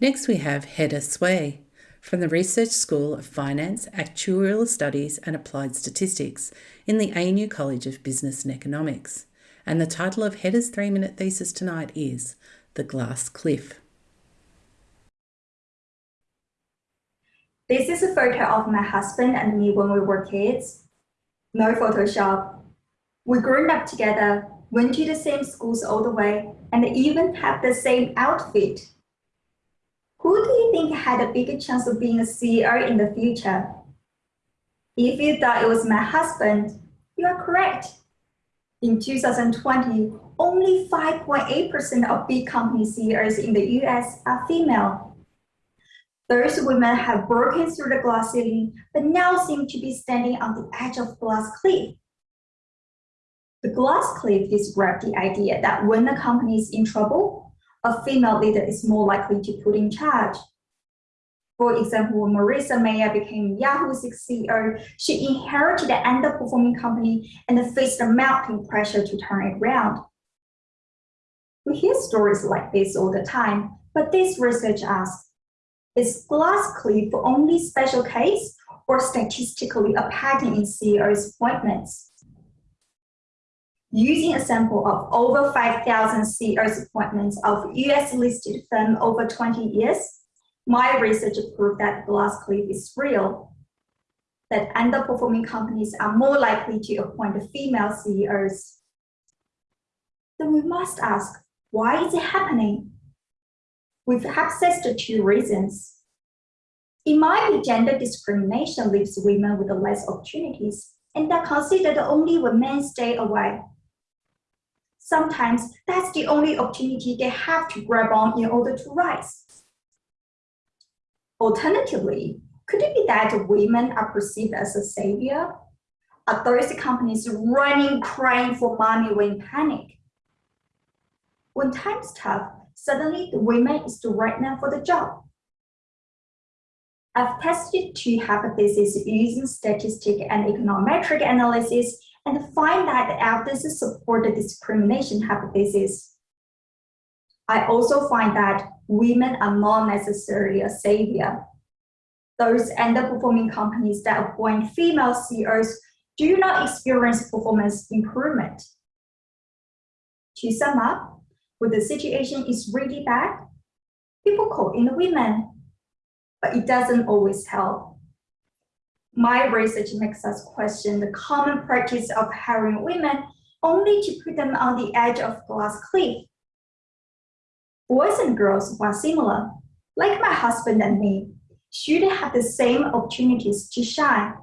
Next, we have Hedda Sway from the Research School of Finance, Actuarial Studies and Applied Statistics in the ANU College of Business and Economics. And the title of Hedda's three minute thesis tonight is The Glass Cliff. This is a photo of my husband and me when we were kids. No Photoshop. We grew up together, went to the same schools all the way, and even have the same outfit. Think had a bigger chance of being a CEO in the future? If you thought it was my husband, you are correct. In 2020, only 5.8% of big company CEOs in the US are female. Those women have broken through the glass ceiling, but now seem to be standing on the edge of glass cliff. The glass cliff describes the idea that when a company is in trouble, a female leader is more likely to put in charge. For example, when Marissa Mayer became Yahoo's CEO, she inherited an underperforming company and faced mounting pressure to turn it around. We hear stories like this all the time, but this research asks, is glass cliff only special case or statistically a pattern in CEO's appointments? Using a sample of over 5,000 CEOs appointments of US listed firm over 20 years, my research proved that glass cliff is real, that underperforming companies are more likely to appoint female CEOs. Then we must ask, why is it happening? We've access to two reasons. It might be gender discrimination leaves women with less opportunities, and they're considered only when men stay away sometimes that's the only opportunity they have to grab on in order to rise. Alternatively, could it be that women are perceived as a savior? Are those companies running, crying for money when panic? When time's tough, suddenly the women is the right man for the job. I've tested two hypotheses using statistic and econometric analysis and find that the evidence support the discrimination hypothesis. I also find that women are not necessarily a savior. Those underperforming companies that appoint female CEOs do not experience performance improvement. To sum up, when the situation is really bad, people call in the women, but it doesn't always help my research makes us question the common practice of hiring women only to put them on the edge of glass cliff. Boys and girls who are similar, like my husband and me, should have the same opportunities to shine